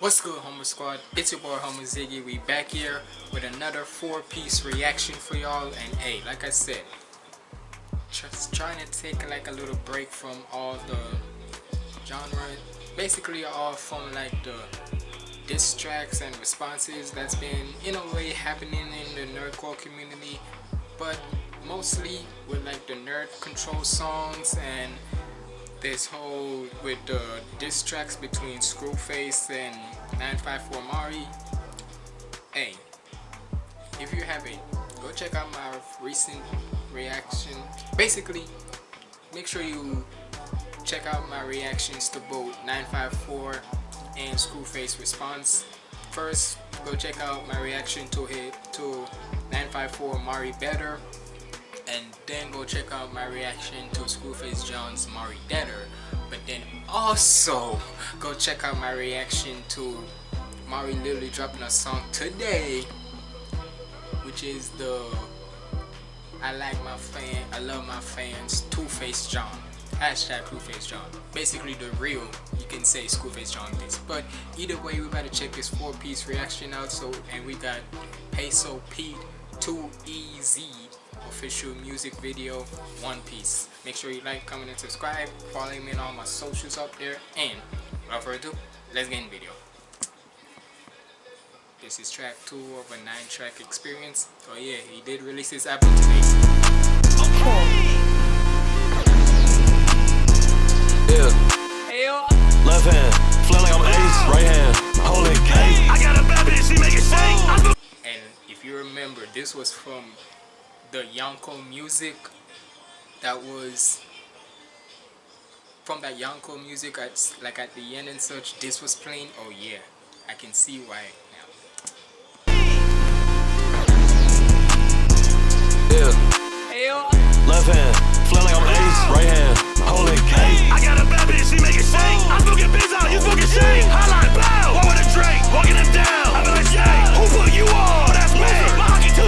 What's good, Homer Squad? It's your boy, Homer Ziggy. We back here with another four-piece reaction for y'all. And hey, like I said, just trying to take like a little break from all the genre. Basically, all from like the diss tracks and responses that's been in a way happening in the nerdcore community. But mostly with like the nerd control songs and this whole with the diss tracks between Screwface and 954 Mari. Hey, if you haven't, go check out my recent reaction. Basically, make sure you check out my reactions to both 954 and Screwface response. First, go check out my reaction to hit to 954 Mari Better and then go check out my reaction to Screwface John's Mari Deader but then also go check out my reaction to Mari literally dropping a song today which is the I like my fan I love my fans Two Face John hashtag Two Face John. Basically the real you can say Screwface John this but either way we gotta check this four piece reaction out so and we got Peso Pete 2EZ official music video One Piece. Make sure you like, comment, and subscribe. Follow me on all my socials up there. And without further ado, let's get in the video. This is track 2 of a 9 track experience. Oh yeah, he did release his album today. Yeah. Left hand, feel like I'm ace. Right hand, holding cake. I got a bad bitch, she make it shake. And if you remember, this was from the Yonko music that was from that Yonko music at like at the end and such this was playing? Oh yeah. I can see why now. Yeah. Left hand. Feel like I'm ace. Right hand. Holding cake. I got a bad bitch. She make it shake. I smoking pizza you smoking shake. Highlight bow what with a drink walking him down. I be like yay who put you on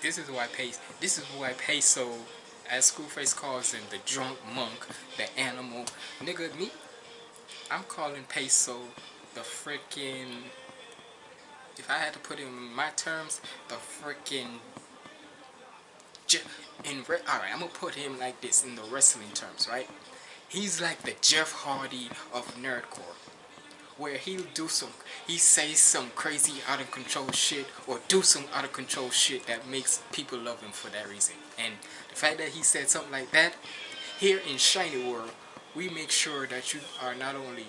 this is why Pace. This is why Peso, as Screwface calls him, the drunk monk, the animal. Nigga, me, I'm calling Peso the freaking. If I had to put him in my terms, the freaking. In alright, I'm gonna put him like this in the wrestling terms, right? He's like the Jeff Hardy of nerdcore. Where he'll do some, he says some crazy out of control shit or do some out of control shit that makes people love him for that reason. And the fact that he said something like that, here in Shiny World, we make sure that you are not only,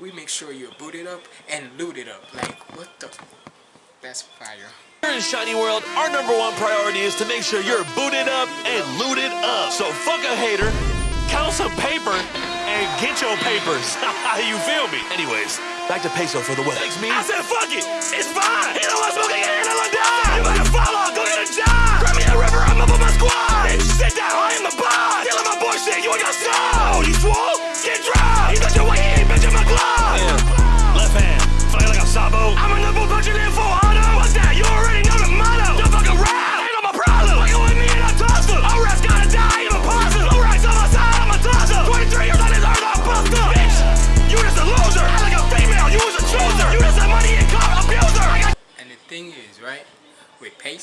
we make sure you're booted up and looted up. Like, what the, that's fire. Here in Shiny World, our number one priority is to make sure you're booted up and looted up. So fuck a hater, count some paper, and get your papers. you feel me? Anyways, back to peso for the wedding. Thanks, me. I said, fuck it. It's fine. You know what's smoking and I'll die. You better follow. Go get a job. Grab me a river. I'm up with my squad. Sit down. I am the boss. Dealing my bullshit. You ain't got style. Oh, you swole? Get dry.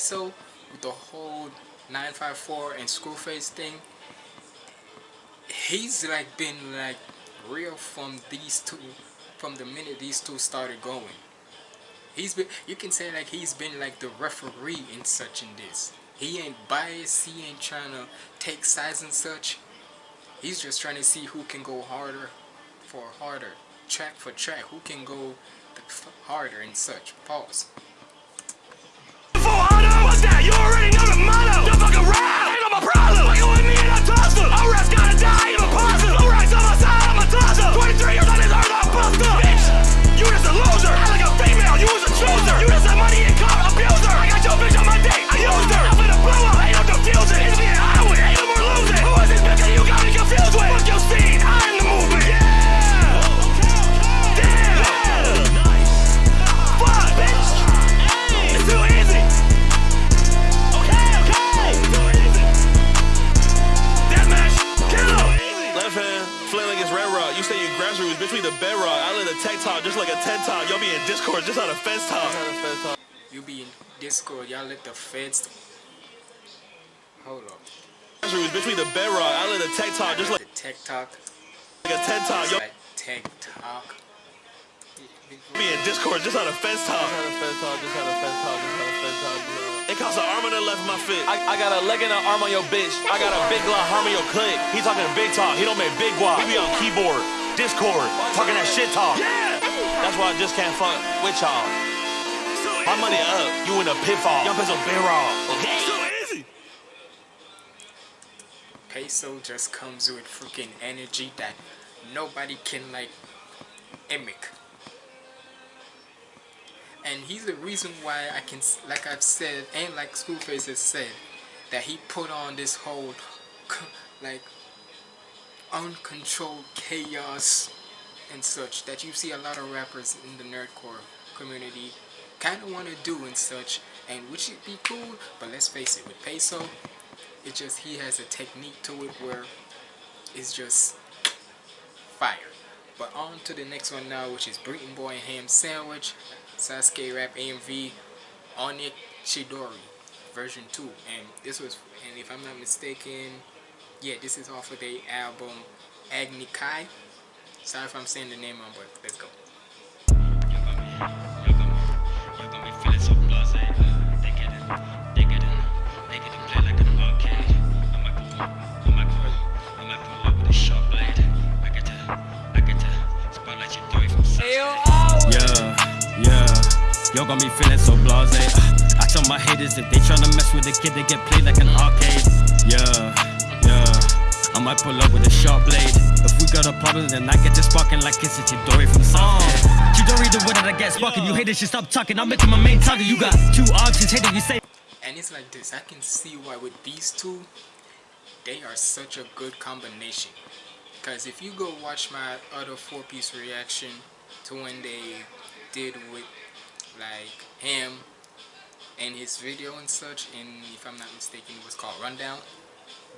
Peso, with the whole 954 and Screwface thing, he's like been like real from these two, from the minute these two started going. He's been, you can say like he's been like the referee in such and this. He ain't biased, he ain't trying to take sides and such. He's just trying to see who can go harder for harder, track for track, who can go harder and such. Pause that? You already know the motto. Don't fuck around. Ain't no my problem. Fucking with me and I'm tossed. All rats gotta die. I'm a positive. All rats on my side. I'm a toss 23 years on this earth. I'm bust up. Bitch, you just a loser. I like a female. You was a chooser. You just a money and car abuser. I got your bitch on my dick. I used her. I'm finna blow up. Ain't no confusion. It's me and I win. Ain't no more losing. Who is this bitch that you got me confused with? Fuck your scene. I talk. Just like a TED talk. Y'all be in Discord just on a fence talk. You be in Discord, y'all let the feds. Hold up. Between the bedrock, I let the tech talk just like The tech talk. Like a TED talk. Y'all Like tech talk. be in Discord just on a fence talk. It costs an arm and a leg for my fit. I, I got a leg and an arm on your bitch. I got a big glock, arm on your click. He talking big talk. He don't make big guap. He be on keyboard, Discord, talking that shit talk. Yeah. That's why I just can't fuck with y'all. My money up. You in a pitfall. Y'all peso bear off. Okay. So easy. Peso just comes with freaking energy that nobody can like mimic. And he's the reason why I can, like I've said, and like Screwface has said, that he put on this whole, like, uncontrolled chaos and such that you see a lot of rappers in the nerdcore community kind of want to do and such, and which would be cool. But let's face it, with Peso, it just he has a technique to it where it's just fire. But on to the next one now, which is Breeton Boi Ham Sandwich, Sasuke Rap AMV, Onik Chidori, version 2. And this was, and if I'm not mistaken, yeah, this is off of the album Agni Kai. Sorry if I'm saying the name wrong, but let's go. Yeah, yeah. Yo got me feeling so blase. Uh, I tell my haters if they tryna mess with the kid, they get played like an arcade. Yeah, yeah. I might pull up with a sharp blade. If we got a problem, then I get to sparking like it's a Chidori from Sasuke. Oh. Chidori the way that I get sparking. You haters should stop talking. I'm making my main target. You got two options. Hater, you say. And it's like this. I can see why with these two, they are such a good combination. Because if you go watch my other four-piece reaction to when they did with like him and his video and such, and if I'm not mistaken, it was called Rundown.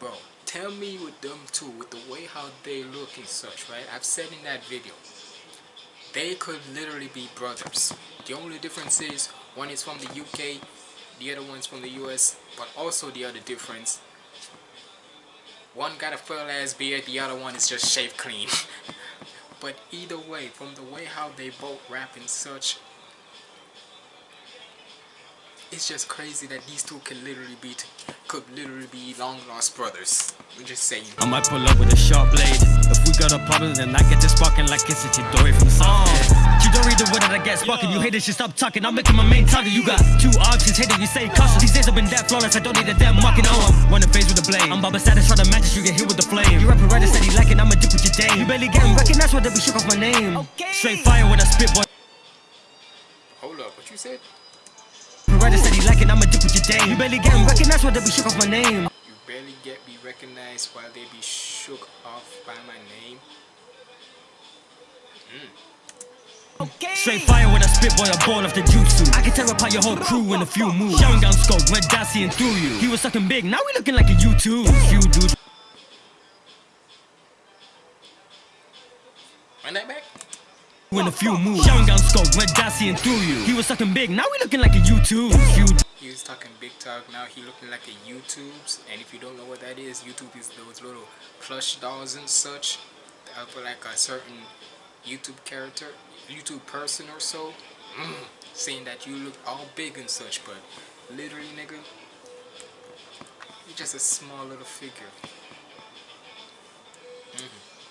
Bro, tell me with them two, with the way how they look and such, right? I've said in that video, they could literally be brothers. The only difference is one is from the UK, the other one's from the US, but also the other difference. One got a full ass beard, the other one is just shaved clean. but either way, from the way how they both rap and such, it's just crazy that these two can literally be could literally be long lost brothers. I'm just saying. I might pull up with a sharp blade. If we got a problem, then I get to sparking like it's a Chidori from Sasuke. Chidori the oh. way that I get sparking. You haters should stop talking. I'm making my main target. You got two options. Hater, you say caution. These days I've been that flawless. I don't need a damn marking. Oh, I'm running phase with the blade. I'm Baba Status, try to match it. You get hit with the flame. You rapping right, said he lacking. I'ma dip with your dame. You barely getting recognized, why they be shook off my name. Straight fire when I spit, boy. Hold up, what you said? Right, said he lacking. I'ma dip with your dame. You barely getting recognized, why they be shook off my name. You barely get be recognized while they be shook off by my name. Hmm. Straight fire when I spit, boy, I ball off the jutsu. I can tear apart your whole crew in a few moves. Showing gun scope, red dot seeing through you. He was sucking big, now we looking like a U2. Few dudes Run that back. In a few moves. Showing gun scope, dot seeing through you. He was sucking big, now we looking like a Youtooz. He was talking big talk, now he looking like a Youtooz. And if you don't know what that is, Youtooz is those little plush dolls and such. For like a certain YouTube character, YouTube person or so. Mm, saying that you look all big and such, but literally, nigga, you're just a small little figure.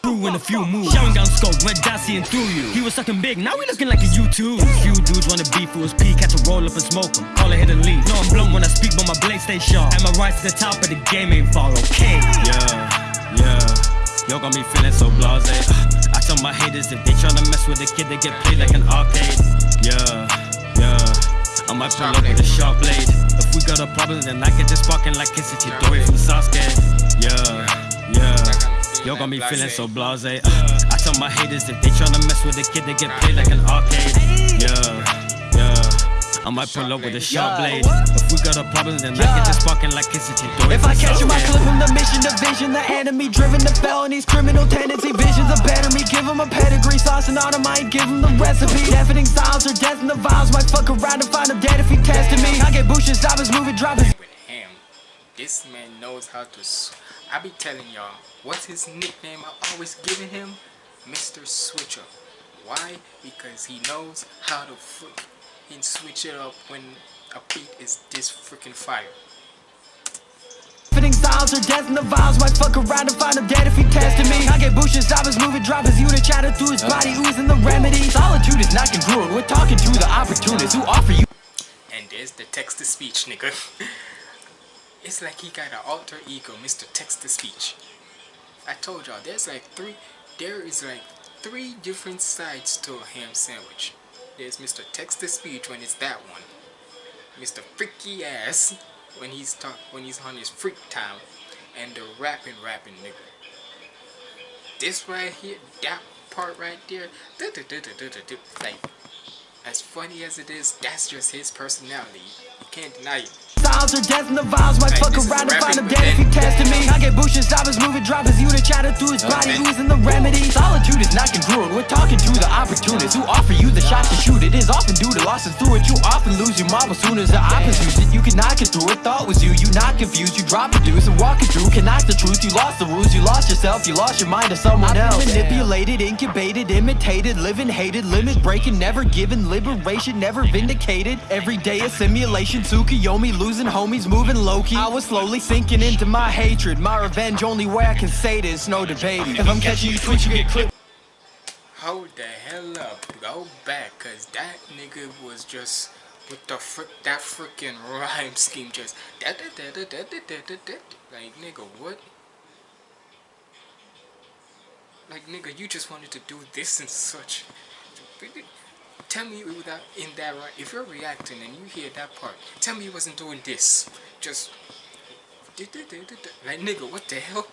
Crew in a few moves. Showing gun scope, dot seeing through you. He was sucking big, now we looking like a U2. Few dudes wanna beef for his peak, had to roll up and smoke him. Call it hit and leave. No, I'm blunt when I speak, but my blade stay sharp. And my rise to the top of the game ain't far, okay? Yeah, yeah. Yo got me feeling so blase. I tell my haters if they tryna mess with the kid, they get played like an arcade. Yeah, yeah. I might pull up with a sharp blade. If we got a problem, then I get this sparking like a Chidori from Sasuke. Yeah, yeah. Yo got be feeling so blase. Uh, I tell my haters if they tryna mess with the kid, they get played like an arcade. Yeah, yeah. I might pull up with a Sharp sharp blade. blade. If we got a problem, then I get this sparking like it's a door. If I catch you, I clip him the mission, the vision, the enemy driven to felonies, criminal tendency, visions of better me. Give him a pedigree, sauce and autumn, I give him the recipe. Deafening sounds or death in the vials, might fuck around and find him dead if he tested me. I get bushes, stop his movie, drop his. with him. This man knows how to. I be telling y'all, what's his nickname? I always giving him, Mr. Switcher. Why? Because he knows how to freaking switch it up when a beat is this freaking fire. Deafening sounds or death in the vials, might fuck around and find him dead if he tested me. I get bushes, his movie, drop his unit, chatter through his body, oozing the remedy. Solitude is not congruent, we're talking to the opportunists who offer you. And there's the text to speech, nigga. it's like he got an alter ego, Mr. Text to speech. I told y'all, there's like three, there is like three different sides to a ham sandwich. There's Mr. Text to speech when it's that one. Mr. Freaky ass when he's talk when he's on his freak time, and the rapping rapping nigga. This right here, that part right there, do -do -do like as funny as it is, that's just his personality. You can't deny it. Sounds or death in the vials, might fuck around and find him dead if then- tested me. I get bushes, stop his movie, drop his unit, chatter through his body, man. oozing the remedy. Solitude is not congruent, we're talking to the opportunists who offer you the shot to shoot. It is often due to losses through it. You often lose your marble soon as the use it. You can knock it through it, thought was you. You not confused, you drop the deuce and walk it through. Can knock the truth, you lost the rules, you lost yourself, you lost your mind to someone else. Manipulated, incubated, imitated, living hated, limit breaking, never given, liberation, never vindicated. Every day a simulation, Tsukuyomi losing homies, moving low key. I was slowly sinking into my hatred, my revenge. Only way I can say this, no debating. If I'm catching you twitch, you get clipped. Hold the hell up. Go back, cause that nigga was just with the frick that freaking rhyme scheme just da da da da da da da da da. Like nigga, what? Like nigga, you just wanted to do this and such. Tell me without in that right. If you're reacting and you hear that part, tell me you wasn't doing this. Just like nigga, what the hell?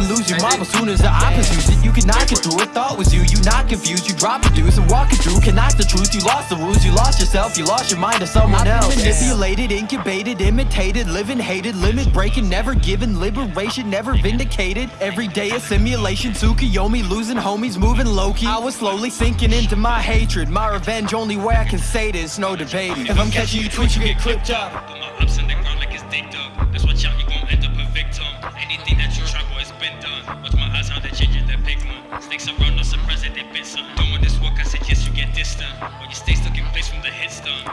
It, you often lose your marble soon as the opposites use it. You can knock it through it, thought was you. You not confused, you drop the deuce and walk it through. Can knock the truth, you lost the rules, you lost yourself, you lost your mind to someone else. Manipulated, incubated, imitated, living hated, limit breaking, never given, liberation, never vindicated. Every day a simulation, Tsukuyomi losing homies, moving Loki. I was slowly sinking into my hatred, my revenge. Only way I can say this, no debating. If I'm catching you twitch, you get clipped up. Anything that you try, boy, it's been done. Watch my eyes, how they changing their pigment. Snakes around, no surprise that they bit something. Don't want this walk, I suggest you get distant. Or you stay stuck in place from the hit stun.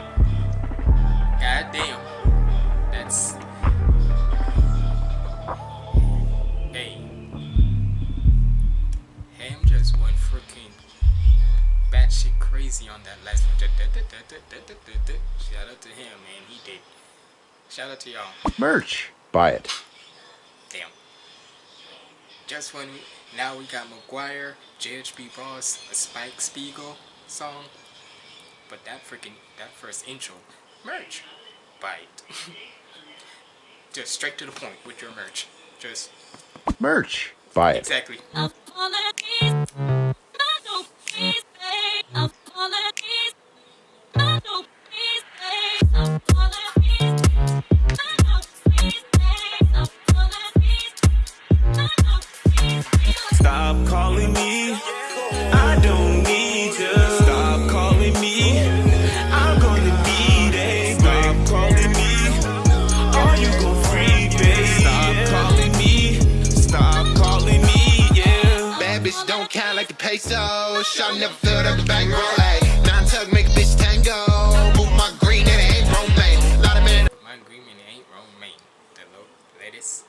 God damn. That's. Hey. Ham just went freaking batshit crazy on that last one. Shout out to him, man. He did. Shout out to y'all. Merch. Buy it. Damn. Just when we, now we got McGuire, JHB Boss, a Spike Spiegel song. But that freaking that first intro, merch, buy it. Just straight to the point with your merch. Just Merch. Buy it. exactly. Count like the peso. Shot never the bankroll. Nine tug make a bitch tango. Move my green and it ain't romaine. Lot of men My agreement ain't romaine. The low lettuce.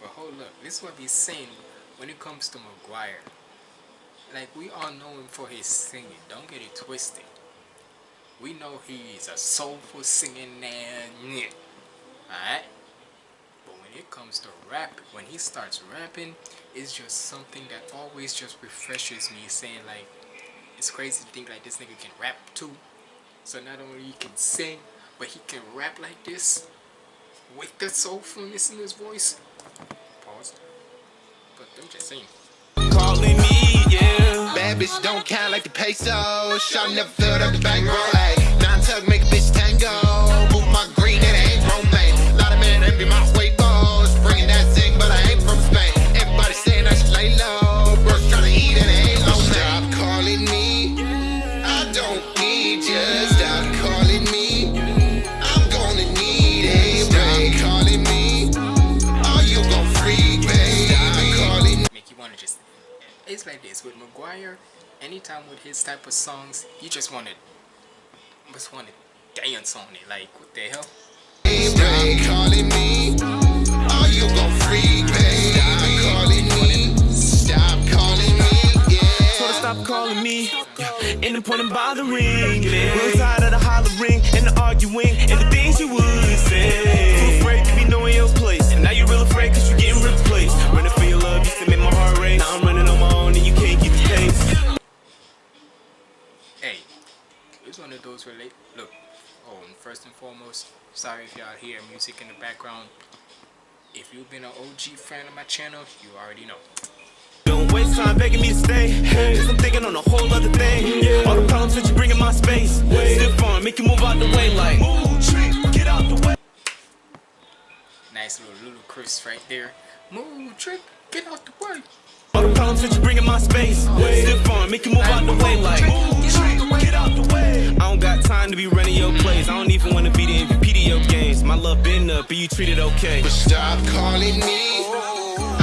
But hold up, this is what he's saying when it comes to McGuire. Like we all know him for his singing. Don't get it twisted. We know he is a soulful singing man. Alright? But when it comes to rap, when he starts rapping, it's just something that always just refreshes me saying like it's crazy to think like this nigga can rap too. So not only he can sing, but he can rap like this with the soulfulness in his voice. Pause. But I'm just saying. Calling me, yeah. Bad bitch don't count like the peso. Shot never filled up the bankroll. Ayy, nine tug make a bitch tango. Move my green and it ain't romaine. Lot of men envy my huevos. Bringing that zing, it's like this with Maguire anytime with his type of songs you just want to just want to dance on it like what the hell Stop calling me. Are you gon' freak, babe? Stop calling me. Stop calling me. Yeah. Ain't no point in bothering. Yeah. Real tired of the hollering and the arguing and the things you would say. It's of those relate look oh and first and foremost sorry if y'all hear music in the background if you've been an OG fan of my channel you already know Don't waste time begging me to stay. Cause I'm thinking on a whole other thing. All the problems that you bring in my space. Stiff on, make you move out the way like. Move, trick, get out the way. nice little ludicrous right there move trick get out the way All the problems that you bring in my space. Stiff on, make you move out the way like. Move, trick, get out the way. I don't got time to be running your plays. I don't even wanna be the MVP to your games. My love been up, but you treated okay. Stop calling me.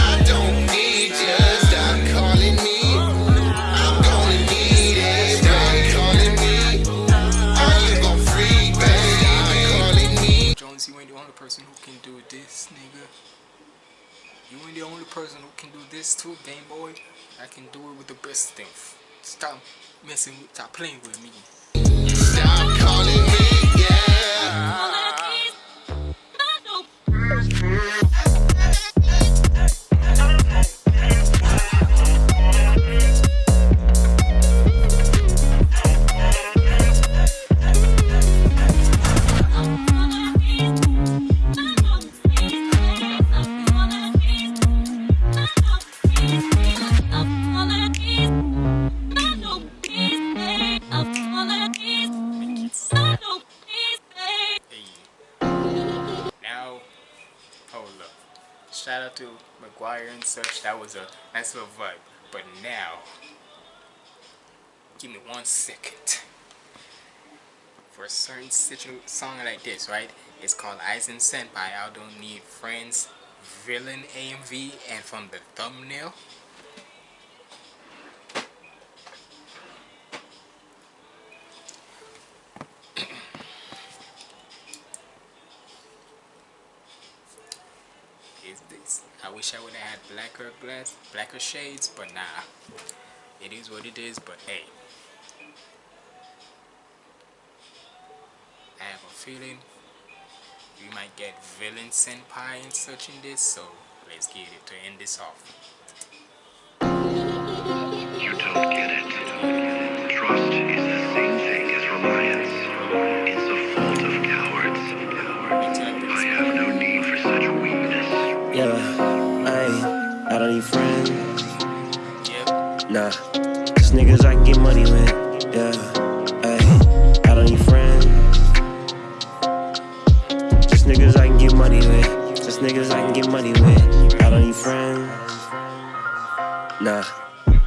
I don't need you. Stop calling me. I'm gonna need it. Stop calling me. Are you gon' freak, babe? Stop calling me. Jones you ain't the only person who can do this nigga you ain't the only person who can do this too Game Boy I can do it with the best thing stop messing with stop playing with me Stop calling me. Yeah. Uh-huh. Was a nice little vibe. But now, give me one second. For a certain song like this, right? It's called Eisen Senpai. I don't need friends. Villain AMV and from the thumbnail. is this. I wish I would have had blacker glass, blacker shades, but nah. It is what it is, but hey. I have a feeling we might get villain senpai in this, so let's get it to end this off. You don't get it. Just niggas I can get money with. Yeah, I don't need friends. Just niggas I can get money with. Just niggas I can get money with. I don't need friends. Nah,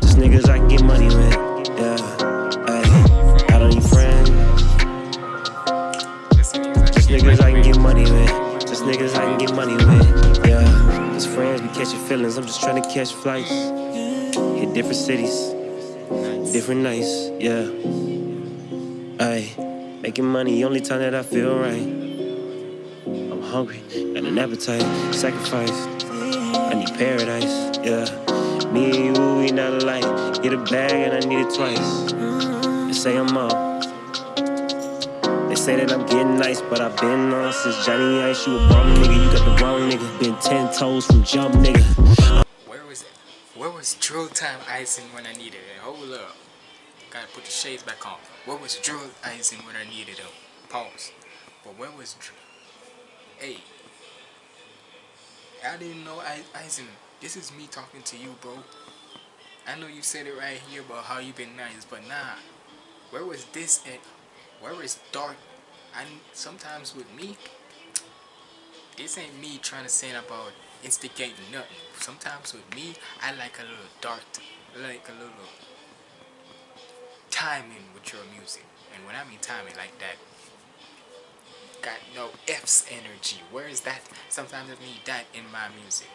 just niggas I can get money with. Yeah, ay, I don't need friends. Just Just niggas I can get money with. Just niggas I can get money with. Yeah. As friends, we catching feelings. I'm just trying to catch flights. Hit different cities, different nights. Yeah. Aye. Making money, only time that I feel right. I'm hungry, got an appetite, sacrifice. I need paradise. Yeah. Me and you, we not alike. Get a bag and I need it twice. They say I'm up. They say that I'm getting nice, but I've been on since Johnny Ice. You a bum nigga, you got the wrong nigga. Been ten toes from jump nigga. Was drill time icing when I needed it? Hold up. Gotta put the shades back on. What was drill icing when I needed it? Pause. But where was drill? Hey. I didn't know I icing. This is me talking to you, bro. I know you said it right here about how you been nice, but nah. Where was this at? Where is dark? And sometimes with me, this ain't me trying to say about instigating nothing. Sometimes with me, I like a little dark, like a little timing with your music. And when I mean timing like that, got no F's energy. Where is that? Sometimes I need that in my music.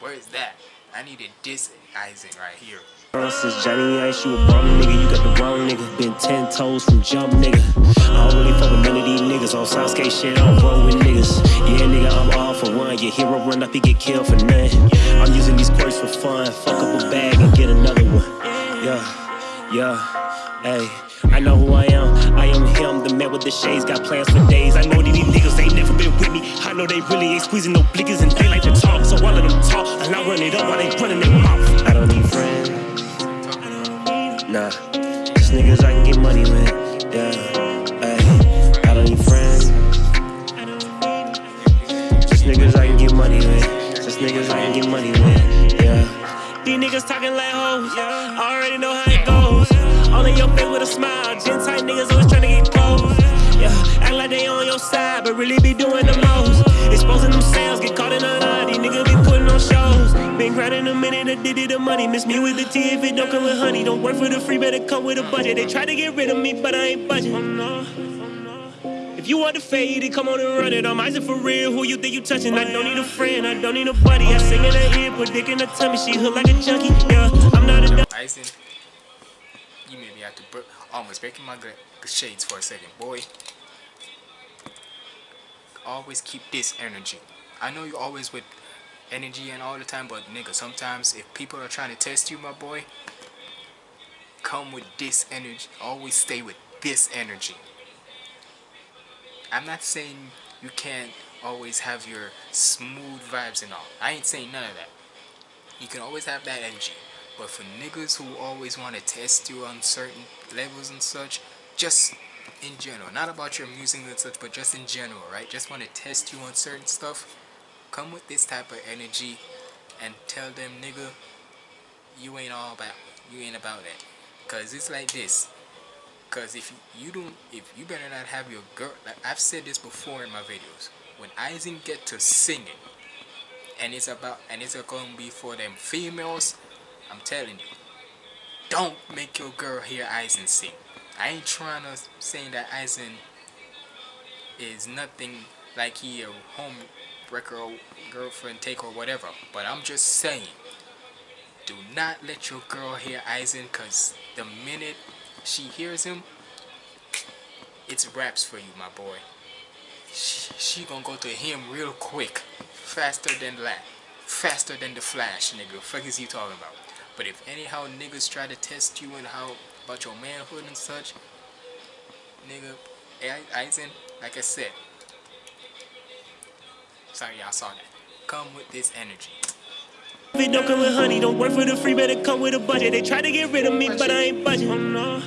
Where is that? I needed this Eisen right here. Since Johnny Ice, you a bum nigga, you got the wrong nigga. Been ten toes from jump nigga. I don't really fuck with none of these niggas on South Skate shit. I don't roll with niggas. Yeah, nigga, I'm all for one. Your hero run up, he get killed for nothing. I'm using these quirks for fun. Fuck up a bag and get another one. Yeah, yeah, hey. I know who I am. I am him, the man with the shades. Got plans for days. I know that these niggas ain't never been with me. I know they really ain't squeezing no blickers and they like to talk. So all of them talk, and I run it up while they running their mouth. I don't need friends. Nah, just niggas I can get money with. Yeah, ay, I don't need friends. Just niggas I can get money with. Just niggas I can get money with. Yeah. These niggas talking like hoes. I already know how it goes. All in your face with a smile. Gen tight niggas always trying to get close. Yeah, act like they on your side, but really be doing the most. Exposing themselves, get caught in a lie. These niggas be putting on shows. Been grinding a minute, a did it the money. Miss me with the tea if it don't come with honey. Don't work for the free, better come with a budget. They try to get rid of me, but I ain't budging. Oh, no. If you want to fade it, come on and run it. I'm Isaac for real. Who you think you touching? I don't need a friend, I don't need a buddy. I sing in her ear, put dick in her tummy. She hook like a junkie. Yeah, I'm not a dumb. You made me have to almost breaking my shades for a second, boy. Always keep this energy. I know you always with energy and all the time, but nigga, sometimes if people are trying to test you, my boy, come with this energy. Always stay with this energy. I'm not saying you can't always have your smooth vibes and all. I ain't saying none of that. You can always have that energy. But for niggas who always want to test you on certain levels and such, just in general, not about your music and such, but just in general, right? Just want to test you on certain stuff. Come with this type of energy and tell them, nigga, you ain't all about, you ain't about that. Cause it's like this. Cause if you don't, if you better not have your girl, like I've said this before in my videos. When Eisen get to singing, and it's about, and it's gonna be for them females, I'm telling you, don't make your girl hear Eisen sing. I ain't trying to say that Eisen is nothing like he a home wrecker or girlfriend take or whatever. But I'm just saying, do not let your girl hear Eisen cause the minute she hears him, it's raps for you, my boy. She, she gonna go to him real quick, faster than that, faster than the Flash, nigga. Fuck is he talking about? But if anyhow niggas try to test you and how about your manhood and such, nigga, Eisen, like I said, sorry y'all saw that. Come with this energy. If it don't come with honey, don't work for the free, better come with a budget. They try to get rid of me, but I ain't budging. Oh, no.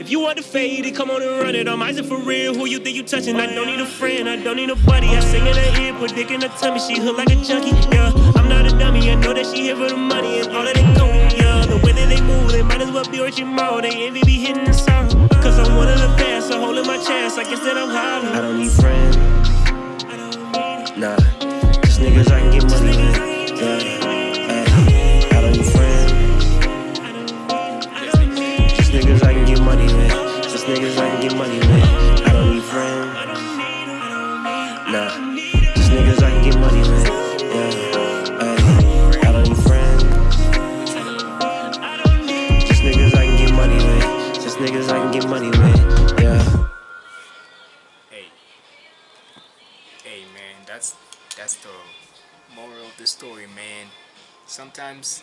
If you want to fade it, come on and run it. I'm Isaac for real. Who you think you touching? I don't need a friend, I don't need a buddy. I sing in her ear, put dick in her tummy. She hook like a junkie. Yeah, I'm not a dummy. I know that she here for the money and all that they go. The they move, they might as well be Richie Mo. They envy be hitting the sorrow. Cause I'm one of the best, so holding my chance. I guess that I'm high. I don't need friends. Nah, cause niggas I can get money with. Yeah, I don't need friends. Just niggas I can get money with. Just niggas I can get money story, man. Sometimes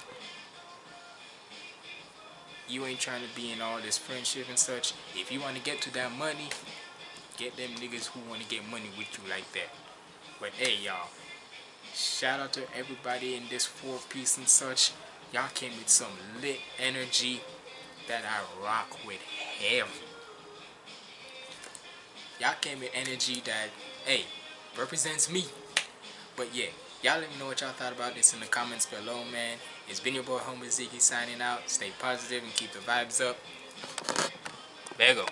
you ain't trying to be in all this friendship and such. If you want to get to that money, get them niggas who want to get money with you like that. But hey, y'all, shout out to everybody in this four piece and such. Y'all came with some lit energy that I rock with heavy. Y'all came with energy that, hey, represents me. But yeah, Y'all let me know what y'all thought about this in the comments below, man. It's been your boy Homer Ziggy signing out. Stay positive and keep the vibes up. There go.